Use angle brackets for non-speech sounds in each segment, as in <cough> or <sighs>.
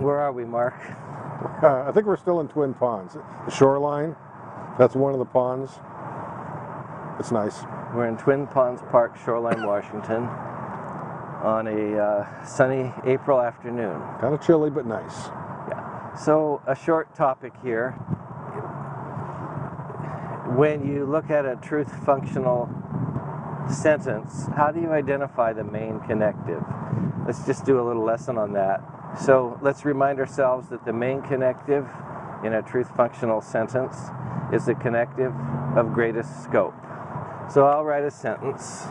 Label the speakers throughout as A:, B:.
A: Where are we, Mark?
B: Uh, I think we're still in Twin Ponds. The shoreline, that's one of the ponds. It's nice.
A: We're in Twin Ponds Park, Shoreline, Washington, on a uh, sunny April afternoon.
B: Kind of chilly, but nice.
A: Yeah. So, a short topic here. When you look at a truth functional sentence, how do you identify the main connective? Let's just do a little lesson on that. So let's remind ourselves that the main connective in a truth functional sentence is the connective of greatest scope. So I'll write a sentence.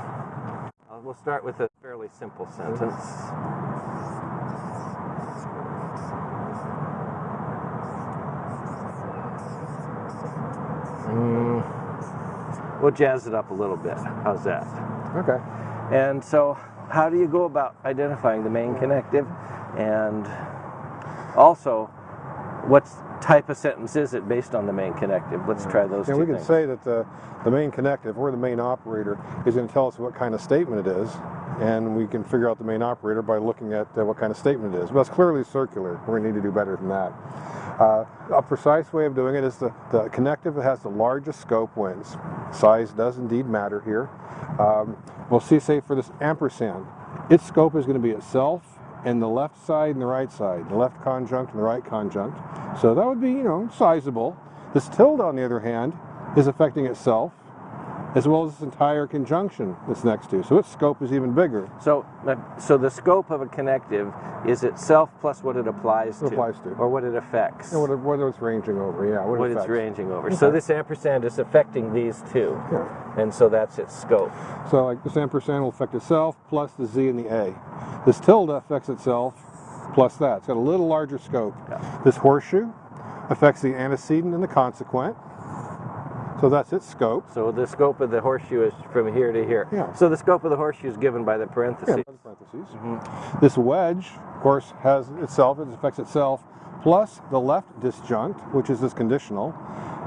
A: Uh, we'll start with a fairly simple sentence. Mm, we'll jazz it up a little bit. How's that?
B: Okay.
A: And so, how do you go about identifying the main connective? And also, what type of sentence is it based on the main connective? Let's try those
B: And
A: two
B: we can
A: things.
B: say that the, the main connective, or the main operator, is going to tell us what kind of statement it is, and we can figure out the main operator by looking at uh, what kind of statement it is. But it's clearly circular. We're going to need to do better than that. Uh, a precise way of doing it is the, the connective that has the largest scope wins. Size does indeed matter here. Um, we'll see, say, for this ampersand, its scope is going to be itself and the left side and the right side, the left conjunct and the right conjunct. So that would be, you know, sizable. This tilde, on the other hand, is affecting itself as well as this entire conjunction that's next to. So its scope is even bigger.
A: So, so the scope of a connective is itself plus what it applies
B: It
A: to,
B: applies to.
A: or what it affects,
B: And what, it- what it's ranging over, yeah. What, it
A: what it's ranging over. So this ampersand is affecting these two,
B: Yeah.
A: and so that's its scope.
B: So like this ampersand will affect itself plus the Z and the A. This tilde affects itself plus that. It's got a little larger scope.
A: Yeah.
B: This horseshoe affects the antecedent and the consequent. So that's its scope.
A: So the scope of the horseshoe is from here to here.
B: Yeah.
A: So the scope of the horseshoe is given by the
B: Yeah,
A: parentheses.
B: parentheses.
A: Mm-hmm.
B: This wedge, of course, has itself, it affects itself, plus the left disjunct, which is this conditional,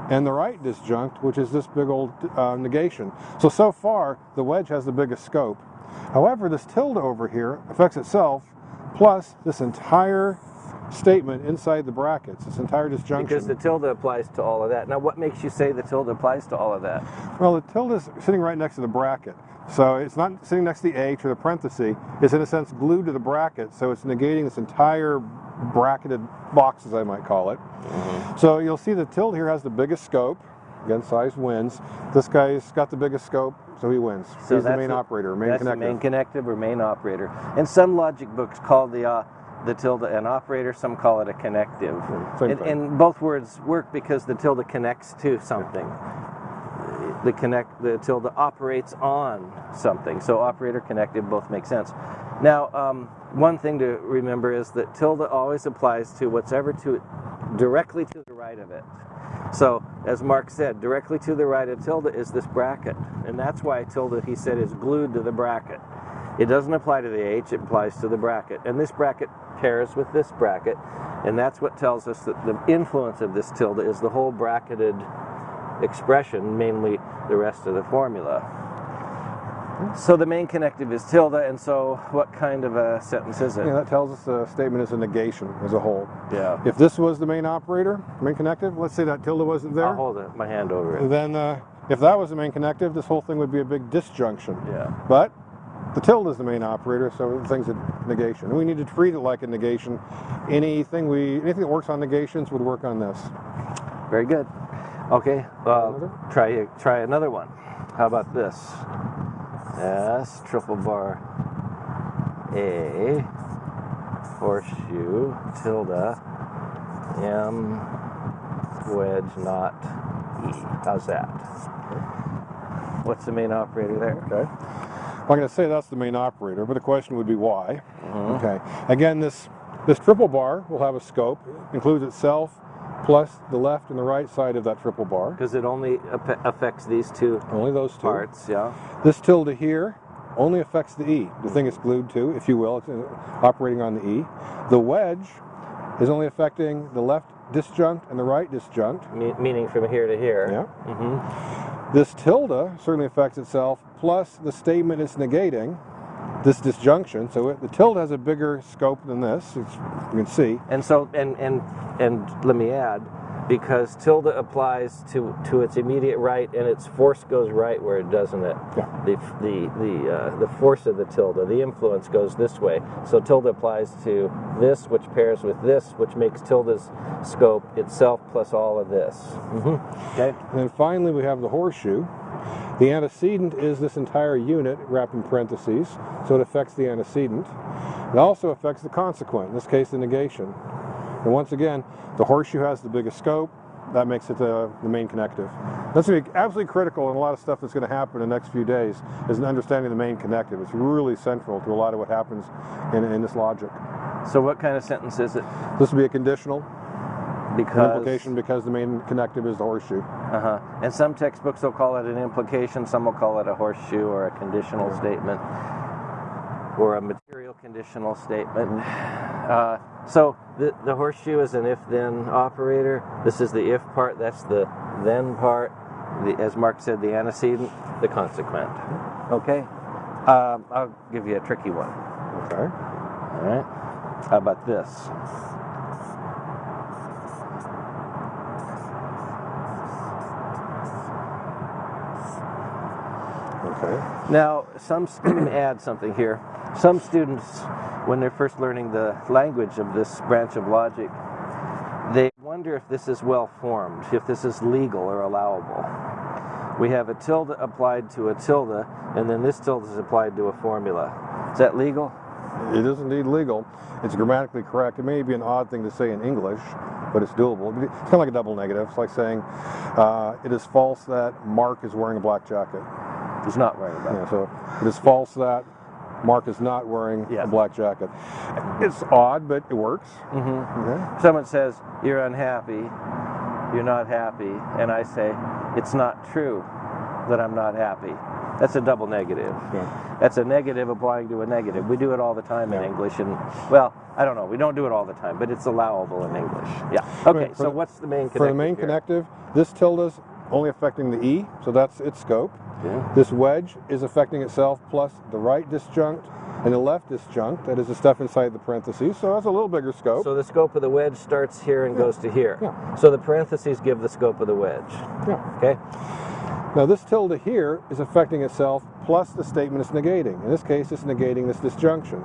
B: and the right disjunct, which is this big old uh, negation. So, so far, the wedge has the biggest scope. However, this tilde over here affects itself, plus this entire statement inside the brackets, this entire disjunction.
A: Because the tilde applies to all of that. Now, what makes you say the tilde applies to all of that?
B: Well, the tilde is sitting right next to the bracket. So it's not sitting next to the H or the parenthesis. It's in a sense glued to the bracket. So it's negating this entire bracketed box, as I might call it. So you'll see the tilde here has the biggest scope. Again, size wins. This guy's got the biggest scope, so he wins.
A: So
B: He's the main operator, main
A: That's
B: connector.
A: the main connective or main operator. And some logic books call the uh, the tilde an operator. Some call it a connective.
B: same
A: and, and both words work because the tilde connects to something. The connect the tilde operates on something. So operator connective both make sense. Now, um, one thing to remember is that tilde always applies to whatever to directly to the right of it. So, as Mark said, directly to the right of tilde is this bracket, and that's why tilde, he said, is glued to the bracket. It doesn't apply to the H, it applies to the bracket. And this bracket pairs with this bracket, and that's what tells us that the influence of this tilde is the whole bracketed expression, mainly the rest of the formula. So the main connective is tilde, and so what kind of a sentence is it?
B: Yeah, that tells us the statement is a negation as a whole.
A: Yeah.
B: If this was the main operator, main connective, let's say that tilde wasn't there,
A: I'll hold it, my hand over it.
B: then uh, if that was the main connective, this whole thing would be a big disjunction.
A: Yeah.
B: But the tilde is the main operator, so the thing's a negation. And we need to treat it like a negation. Anything we anything that works on negations would work on this.
A: Very good. Okay, well,
B: Another?
A: try try another one. How about this? S triple bar A horseshoe tilde M wedge not E. How's that? What's the main operator there?
B: Okay. I'm going to say that's the main operator, but the question would be why.
A: Mhm.
B: Okay. Again, this this triple bar will have a scope, includes itself plus the left and the right side of that triple bar.
A: Because it only affects these two
B: Only those two.
A: parts, yeah.
B: This tilde here only affects the E, the thing it's glued to, if you will. It's uh, operating on the E. The wedge is only affecting the left disjunct and the right disjunct.
A: Me- meaning from here to here.
B: Yeah.
A: hmm
B: This tilde certainly affects itself, plus the statement it's negating. this disjunction. So it, the tilde has a bigger scope than this. It's, you can see.
A: And so, and and and let me add, because tilde applies to to its immediate right, and its force goes right where it doesn't it.
B: Yeah.
A: The the the uh, the force of the tilde, the influence goes this way. So tilde applies to this, which pairs with this, which makes tilde's scope itself plus all of this. Mm-hmm. Okay.
B: And then finally, we have the horseshoe. The antecedent is this entire unit wrapped in parentheses, so it affects the antecedent. It also affects the consequent, in this case, the negation. And once again, the horseshoe has the biggest scope. That makes it the, the main connective. That's going to be absolutely critical in a lot of stuff that's going to happen in the next few days is an understanding of the main connective. It's really central to a lot of what happens in, in this logic.
A: So what kind of sentence is it?
B: This would be a conditional an
A: Because
B: implication because the main connective is the horseshoe.
A: Uh-huh. And some textbooks will call it an implication, some will call it a horseshoe or a conditional statement or a material conditional statement. <sighs> Uh, so the, the horseshoe is an if-then operator. This is the if part, that's the then part. The, as Mark said, the antecedent, the consequent. Okay? Um, I'll give you a tricky one.
B: Okay.
A: All right? How about this?
B: Okay.
A: Now, some <clears throat> add something here. Some students, when they're first learning the language of this branch of logic, they wonder if this is well formed, if this is legal or allowable. We have a tilde applied to a tilde, and then this tilde is applied to a formula. Is that legal?
B: It is indeed legal. It's grammatically correct. It may be an odd thing to say in English, but it's doable. It's kind of like a double negative. It's like saying uh, it is false that Mark is wearing a black jacket.
A: He's not right about
B: Yeah, so it is false that Mark is not wearing
A: Yeah.
B: a black jacket. It's odd, but it works.
A: it. hmm
B: Okay.
A: Someone says, You're unhappy, you're not happy, and I say, It's not true that I'm not happy. That's a double negative.
B: Yeah.
A: That's a negative applying to a negative. We do it all the time in English, and well, I don't know. We don't do it all the time, but it's allowable in English. Yeah. Okay.
B: For
A: So
B: the-
A: what's the main connective?
B: For the main
A: here?
B: connective, this tilde is only affecting the E, so that's its scope.
A: Yeah.
B: This wedge is affecting itself plus the right disjunct and the left disjunct, that is the stuff inside the parentheses, so that's a little bigger scope.
A: So the scope of the wedge starts here and goes to here.
B: Yeah.
A: So the parentheses give the scope of the wedge.
B: yeah.
A: Okay.
B: Now this tilde here is affecting itself plus the statement it's negating. In this case, it's negating this disjunction.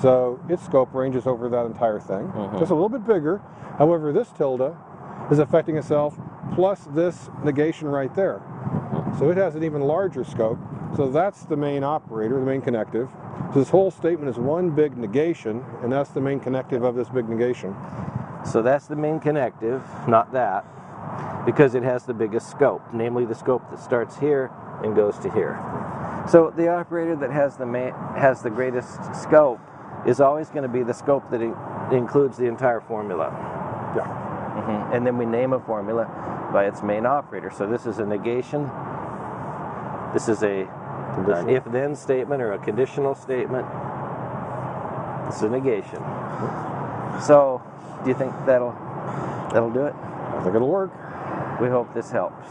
B: So its scope ranges over that entire thing.
A: Mhm.
B: Just a little bit bigger. However, this tilde is affecting itself plus this negation right there. So it has an even larger scope. So that's the main operator, the main connective. So this whole statement is one big negation, and that's the main connective of this big negation.
A: So that's the main connective, not that, because it has the biggest scope, namely the scope that starts here and goes to here. So the operator that has the has the greatest scope is always going to be the scope that in- includes the entire formula.
B: Yeah.
A: Mhm. And then we name a formula by its main operator. So this is a negation. This is a an if-then statement or a conditional statement. It's a negation. So, do you think that'll that'll do it?
B: I think it'll work.
A: We hope this helps.